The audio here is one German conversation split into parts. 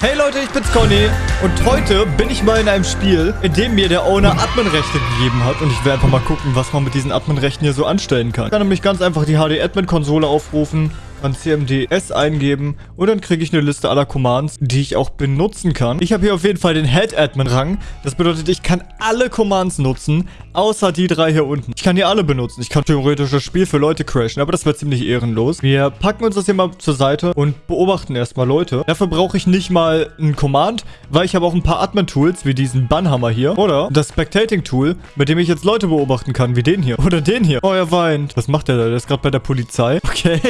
Hey Leute, ich bin's Conny. Und heute bin ich mal in einem Spiel, in dem mir der Owner Admin-Rechte gegeben hat. Und ich werde einfach mal gucken, was man mit diesen Admin-Rechten hier so anstellen kann. Ich kann nämlich ganz einfach die HD-Admin-Konsole aufrufen, kann CMDS eingeben und dann kriege ich eine Liste aller Commands, die ich auch benutzen kann. Ich habe hier auf jeden Fall den Head-Admin-Rang. Das bedeutet, ich kann alle Commands nutzen, außer die drei hier unten. Ich kann die alle benutzen. Ich kann theoretisch das Spiel für Leute crashen, aber das wäre ziemlich ehrenlos. Wir packen uns das hier mal zur Seite und beobachten erstmal Leute. Dafür brauche ich nicht mal ein Command, weil ich habe auch ein paar Admin-Tools, wie diesen Bannhammer hier. Oder das Spectating-Tool, mit dem ich jetzt Leute beobachten kann, wie den hier. Oder den hier. Oh, er weint. Was macht der da? Der ist gerade bei der Polizei. Okay.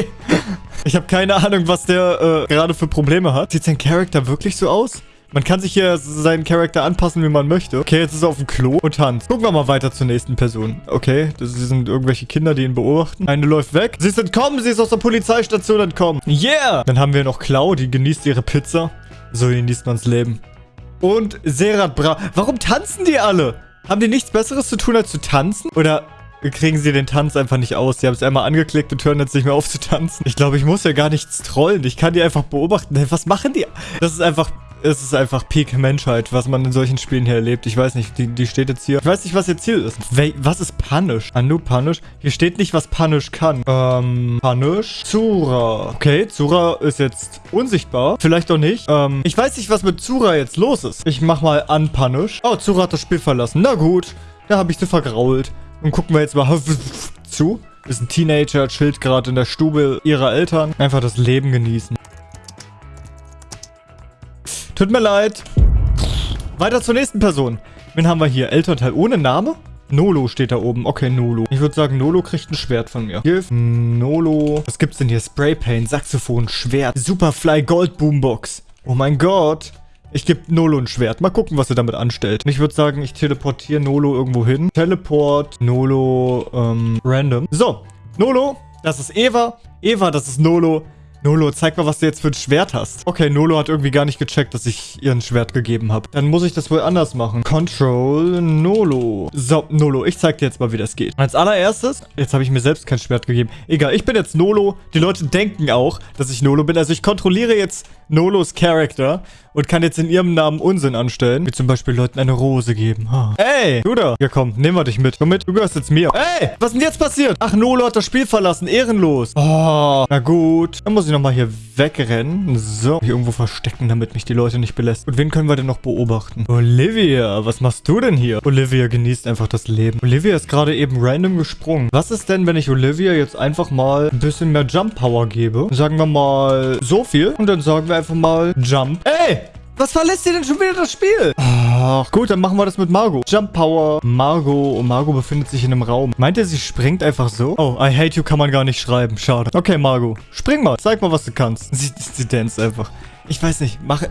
Ich habe keine Ahnung, was der äh, gerade für Probleme hat. Sieht sein Charakter wirklich so aus? Man kann sich hier seinen Charakter anpassen, wie man möchte. Okay, jetzt ist er auf dem Klo und tanzt. Gucken wir mal weiter zur nächsten Person. Okay, das sind irgendwelche Kinder, die ihn beobachten. Eine läuft weg. Sie ist entkommen, sie ist aus der Polizeistation entkommen. Yeah! Dann haben wir noch Clau, die genießt ihre Pizza. So genießt man's Leben. Und Serat Bra. Warum tanzen die alle? Haben die nichts Besseres zu tun, als zu tanzen? Oder kriegen sie den Tanz einfach nicht aus. Sie haben es einmal angeklickt und hören jetzt nicht mehr auf zu tanzen. Ich glaube, ich muss ja gar nichts trollen. Ich kann die einfach beobachten. Was machen die? Das ist einfach... Es ist einfach Peak Menschheit, was man in solchen Spielen hier erlebt. Ich weiß nicht, die, die steht jetzt hier. Ich weiß nicht, was ihr Ziel ist. We was ist Punish? Anu Punish? Hier steht nicht, was Punish kann. Ähm, Punish? Zura. Okay, Zura ist jetzt unsichtbar. Vielleicht auch nicht. Ähm, ich weiß nicht, was mit Zura jetzt los ist. Ich mach mal Unpunish. Oh, Zura hat das Spiel verlassen. Na gut, da habe ich sie vergrault. Und gucken wir jetzt mal zu. Ist ein Teenager, chillt gerade in der Stube ihrer Eltern. Einfach das Leben genießen. Tut mir leid. Weiter zur nächsten Person. Wen haben wir hier? Elternteil ohne Name? Nolo steht da oben. Okay, Nolo. Ich würde sagen, Nolo kriegt ein Schwert von mir. Give Nolo. Was gibt's denn hier? Spraypaint, Saxophon, Schwert, Superfly Gold Boombox. Oh mein Gott. Ich gebe Nolo ein Schwert. Mal gucken, was er damit anstellt. Ich würde sagen, ich teleportiere Nolo irgendwo hin. Teleport, Nolo, ähm, random. So, Nolo, das ist Eva. Eva, das ist Nolo. Nolo, zeig mal, was du jetzt für ein Schwert hast. Okay, Nolo hat irgendwie gar nicht gecheckt, dass ich ihr ein Schwert gegeben habe. Dann muss ich das wohl anders machen. Control Nolo. So, Nolo, ich zeig dir jetzt mal, wie das geht. Als allererstes, jetzt habe ich mir selbst kein Schwert gegeben. Egal, ich bin jetzt Nolo. Die Leute denken auch, dass ich Nolo bin. Also ich kontrolliere jetzt Nolos Charakter und kann jetzt in ihrem Namen Unsinn anstellen. Wie zum Beispiel Leuten eine Rose geben. Ey, du da. Ja komm, nehmen wir dich mit. Komm mit, du gehörst jetzt mir. Ey, was ist denn jetzt passiert? Ach, Nolo hat das Spiel verlassen. Ehrenlos. Oh, na gut. Dann muss ich nochmal hier wegrennen. So, hier irgendwo verstecken, damit mich die Leute nicht belässt. Und wen können wir denn noch beobachten? Olivia, was machst du denn hier? Olivia genießt einfach das Leben. Olivia ist gerade eben random gesprungen. Was ist denn, wenn ich Olivia jetzt einfach mal ein bisschen mehr Jump Power gebe? Sagen wir mal so viel. Und dann sagen wir einfach mal Jump. Ey! Was verlässt ihr denn schon wieder das Spiel? Ach, gut, dann machen wir das mit Margot. Jump Power, Margot. Und Margot befindet sich in einem Raum. Meint ihr, sie springt einfach so? Oh, I hate you kann man gar nicht schreiben. Schade. Okay, Margot. Spring mal. Zeig mal, was du kannst. Sie, sie dance einfach. Ich weiß nicht. Mach,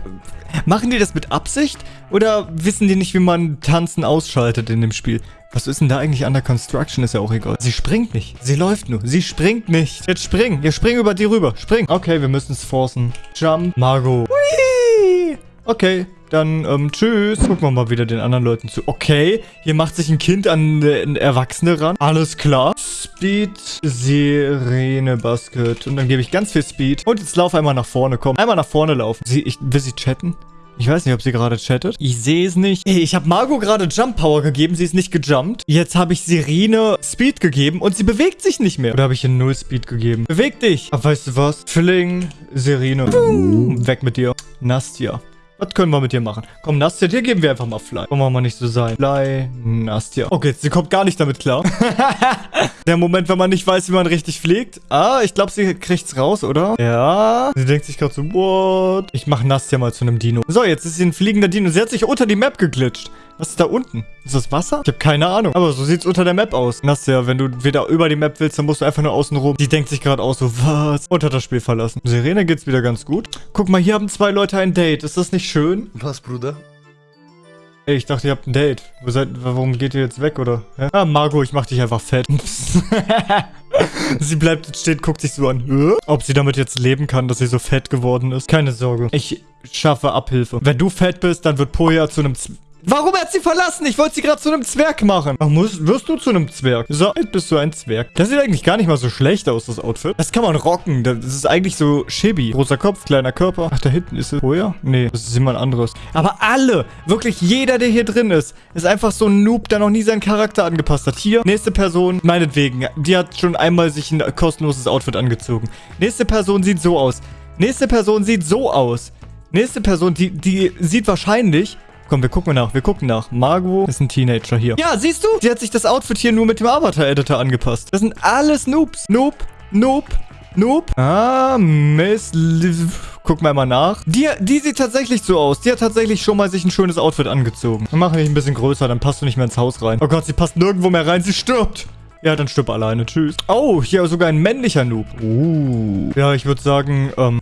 machen die das mit Absicht? Oder wissen die nicht, wie man Tanzen ausschaltet in dem Spiel? Was ist denn da eigentlich an der Construction? Ist ja auch egal. Sie springt nicht. Sie läuft nur. Sie springt nicht. Jetzt spring. Wir springen über die rüber. Spring. Okay, wir müssen es forcen. Jump. Margot. Whee! Okay, dann ähm, tschüss. Gucken wir mal wieder den anderen Leuten zu. Okay, hier macht sich ein Kind an äh, Erwachsene ran. Alles klar. Speed, Sirene, Basket. Und dann gebe ich ganz viel Speed. Und jetzt lauf einmal nach vorne. Komm, einmal nach vorne laufen. Sie, ich, will sie chatten? Ich weiß nicht, ob sie gerade chattet. Ich sehe es nicht. Hey, ich habe Margot gerade Jump Power gegeben. Sie ist nicht gejumpt. Jetzt habe ich Sirene Speed gegeben und sie bewegt sich nicht mehr. Oder habe ich ihr Null Speed gegeben? Beweg dich. Aber weißt du was? Filling, Sirene. Boom. Weg mit dir. Nastia. Was können wir mit dir machen? Komm, Nastia, dir geben wir einfach mal Fly. Wollen wir mal nicht so sein. Fly, Nastia. Okay, sie kommt gar nicht damit klar. Der Moment, wenn man nicht weiß, wie man richtig fliegt. Ah, ich glaube, sie kriegt's raus, oder? Ja. Sie denkt sich gerade so, what? Ich mache Nastia mal zu einem Dino. So, jetzt ist sie ein fliegender Dino. Sie hat sich unter die Map geglitscht. Was ist da unten? Ist das Wasser? Ich habe keine Ahnung. Aber so sieht's unter der Map aus. Nastia, wenn du wieder über die Map willst, dann musst du einfach nur außen rum. Die denkt sich gerade aus so, was? Und hat das Spiel verlassen. Serena geht's wieder ganz gut. Guck mal, hier haben zwei Leute ein Date. Ist das nicht schön? Was, Bruder? Ey, ich dachte, ihr habt ein Date. Wo seid, warum geht ihr jetzt weg, oder? Ja? Ah, Margot, ich mach dich einfach fett. sie bleibt jetzt stehen, guckt sich so an. Ob sie damit jetzt leben kann, dass sie so fett geworden ist. Keine Sorge. Ich schaffe Abhilfe. Wenn du fett bist, dann wird Poja zu einem... Warum hat sie verlassen? Ich wollte sie gerade zu einem Zwerg machen. Ach, musst, wirst du zu einem Zwerg? So, jetzt bist du ein Zwerg. Das sieht eigentlich gar nicht mal so schlecht aus, das Outfit. Das kann man rocken. Das ist eigentlich so chibi. Großer Kopf, kleiner Körper. Ach, da hinten ist es. Woher? Nee, das ist jemand anderes. Aber alle, wirklich jeder, der hier drin ist, ist einfach so ein Noob, der noch nie seinen Charakter angepasst hat. Hier, nächste Person, meinetwegen, die hat schon einmal sich ein kostenloses Outfit angezogen. Nächste Person sieht so aus. Nächste Person sieht so aus. Nächste Person, die, die sieht wahrscheinlich... Komm, wir gucken nach, wir gucken nach. Margot ist ein Teenager hier. Ja, siehst du? Sie hat sich das Outfit hier nur mit dem Avatar-Editor angepasst. Das sind alles Noobs. Noob, Noob, Noob. Ah, Miss... Guck mal mal nach. Die, die sieht tatsächlich so aus. Die hat tatsächlich schon mal sich ein schönes Outfit angezogen. Wir machen dich ein bisschen größer, dann passt du nicht mehr ins Haus rein. Oh Gott, sie passt nirgendwo mehr rein. Sie stirbt. Ja, dann stirb alleine. Tschüss. Oh, hier sogar ein männlicher Noob. Uh. Ja, ich würde sagen, ähm...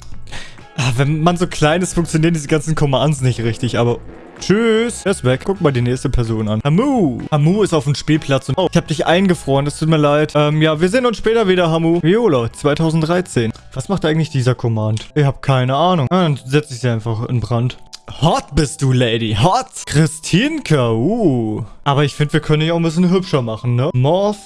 Ah, wenn man so klein ist, funktionieren diese ganzen Commands nicht richtig, aber... Tschüss. Er ist weg. Guck mal die nächste Person an. Hamu. Hamu ist auf dem Spielplatz. Und oh, ich habe dich eingefroren. Das tut mir leid. Ähm, ja, wir sehen uns später wieder, Hamu. Viola, 2013. Was macht eigentlich dieser Command? Ich habe keine Ahnung. Ah, dann setze ich sie einfach in Brand. Hot bist du, Lady. Hot. Christinka. Uh. Aber ich finde, wir können dich auch ein bisschen hübscher machen, ne? Morph.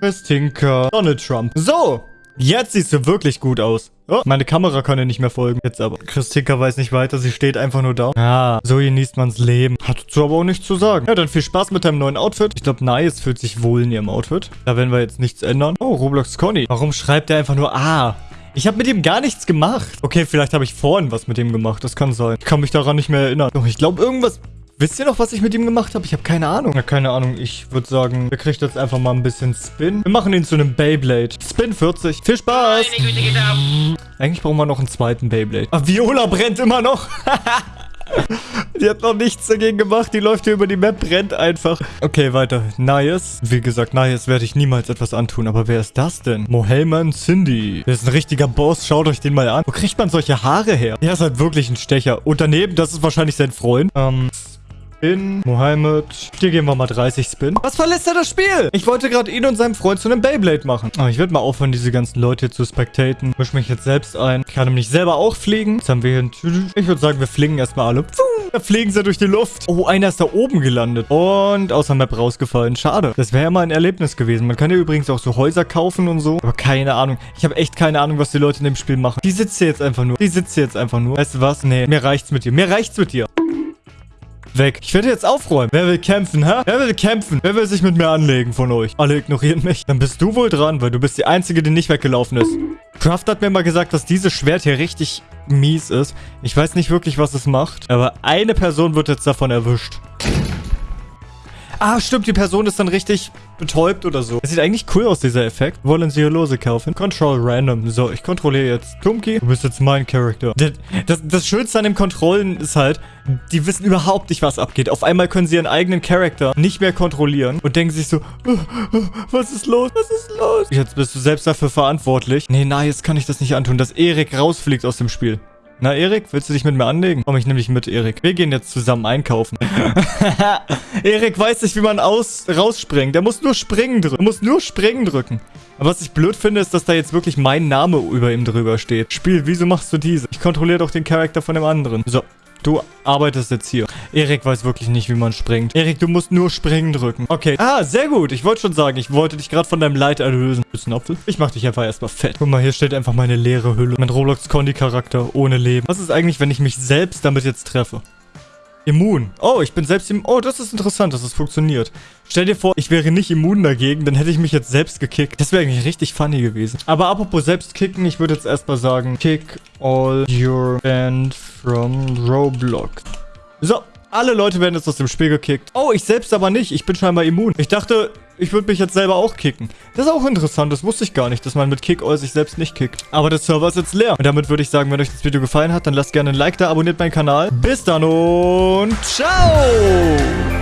Christinka. Donald Trump. So. Jetzt siehst du wirklich gut aus. Oh, meine Kamera kann ja nicht mehr folgen. Jetzt aber. Christika weiß nicht weiter. Sie steht einfach nur da. Ah, so genießt man's Leben. Hat dazu aber auch nichts zu sagen. Ja, dann viel Spaß mit deinem neuen Outfit. Ich glaube, Nice fühlt sich wohl in ihrem Outfit. Da werden wir jetzt nichts ändern. Oh, Roblox Conny. Warum schreibt er einfach nur A? Ich habe mit ihm gar nichts gemacht. Okay, vielleicht habe ich vorhin was mit ihm gemacht. Das kann sein. Ich kann mich daran nicht mehr erinnern. Doch, ich glaube, irgendwas Wisst ihr noch, was ich mit ihm gemacht habe? Ich habe keine Ahnung. Ja, keine Ahnung. Ich würde sagen, wir kriegt jetzt einfach mal ein bisschen Spin. Wir machen ihn zu einem Beyblade. Spin 40. Viel Spaß. Eigentlich brauchen wir noch einen zweiten Beyblade. Ah, Viola brennt immer noch. Die hat noch nichts dagegen gemacht. Die läuft hier über die Map, brennt einfach. Okay, weiter. Nias. Wie gesagt, Nias werde ich niemals etwas antun. Aber wer ist das denn? Mohelman Cindy. Der ist ein richtiger Boss. Schaut euch den mal an. Wo kriegt man solche Haare her? Der ist halt wirklich ein Stecher. Und daneben, das ist wahrscheinlich sein Freund. Ähm, Spin, Mohammed. Hier geben wir mal 30 Spin. Was verlässt er das Spiel? Ich wollte gerade ihn und seinem Freund zu einem Beyblade machen. Aber ich werde mal aufhören, diese ganzen Leute hier zu spectaten. Misch mich jetzt selbst ein. Ich kann nämlich selber auch fliegen. Jetzt haben wir hier ein... Ich würde sagen, wir fliegen erstmal alle. Da fliegen sie durch die Luft. Oh, einer ist da oben gelandet. Und aus der Map rausgefallen. Schade. Das wäre ja mal ein Erlebnis gewesen. Man kann ja übrigens auch so Häuser kaufen und so. Aber keine Ahnung. Ich habe echt keine Ahnung, was die Leute in dem Spiel machen. Die sitzt hier jetzt einfach nur. Die sitzt hier jetzt einfach nur. Weißt du was? Nee, mir reicht's mit dir. Mir reicht's mit dir weg. Ich werde jetzt aufräumen. Wer will kämpfen, hä? Wer will kämpfen? Wer will sich mit mir anlegen von euch? Alle ignorieren mich. Dann bist du wohl dran, weil du bist die Einzige, die nicht weggelaufen ist. Craft hat mir mal gesagt, dass dieses Schwert hier richtig mies ist. Ich weiß nicht wirklich, was es macht. Aber eine Person wird jetzt davon erwischt. Ah, stimmt, die Person ist dann richtig betäubt oder so. Das sieht eigentlich cool aus, dieser Effekt. Wollen Sie Lose kaufen? Control Random. So, ich kontrolliere jetzt Tumki. Du bist jetzt mein Charakter. Das, das, das Schönste an dem Kontrollen ist halt, die wissen überhaupt nicht, was abgeht. Auf einmal können sie ihren eigenen Charakter nicht mehr kontrollieren und denken sich so, was ist los? Was ist los? Jetzt bist du selbst dafür verantwortlich. Nee, na, jetzt kann ich das nicht antun, dass Erik rausfliegt aus dem Spiel. Na, Erik, willst du dich mit mir anlegen? Komm ich nämlich mit, Erik. Wir gehen jetzt zusammen einkaufen. Erik weiß nicht, wie man aus rausspringt. Der muss nur springen drücken. Er muss nur springen drücken. Aber was ich blöd finde, ist, dass da jetzt wirklich mein Name über ihm drüber steht. Spiel, wieso machst du diese? Ich kontrolliere doch den Charakter von dem anderen. So, Du arbeitest jetzt hier. Erik weiß wirklich nicht, wie man springt. Erik, du musst nur springen drücken. Okay. Ah, sehr gut. Ich wollte schon sagen, ich wollte dich gerade von deinem Leid erlösen. Bist ein Apfel? Ich mach dich einfach erstmal fett. Guck mal, hier steht einfach meine leere Hülle. Mein Roblox-Condi-Charakter ohne Leben. Was ist eigentlich, wenn ich mich selbst damit jetzt treffe? Immun. Oh, ich bin selbst immun. Oh, das ist interessant, dass es das funktioniert. Stell dir vor, ich wäre nicht immun dagegen, dann hätte ich mich jetzt selbst gekickt. Das wäre eigentlich richtig funny gewesen. Aber apropos selbst kicken, ich würde jetzt erstmal sagen, kick all your band from Roblox. So, alle Leute werden jetzt aus dem Spiel gekickt. Oh, ich selbst aber nicht. Ich bin scheinbar immun. Ich dachte, ich würde mich jetzt selber auch kicken. Das ist auch interessant. Das wusste ich gar nicht, dass man mit Kick All sich selbst nicht kickt. Aber der Server ist jetzt leer. Und damit würde ich sagen, wenn euch das Video gefallen hat, dann lasst gerne ein Like da, abonniert meinen Kanal. Bis dann und ciao!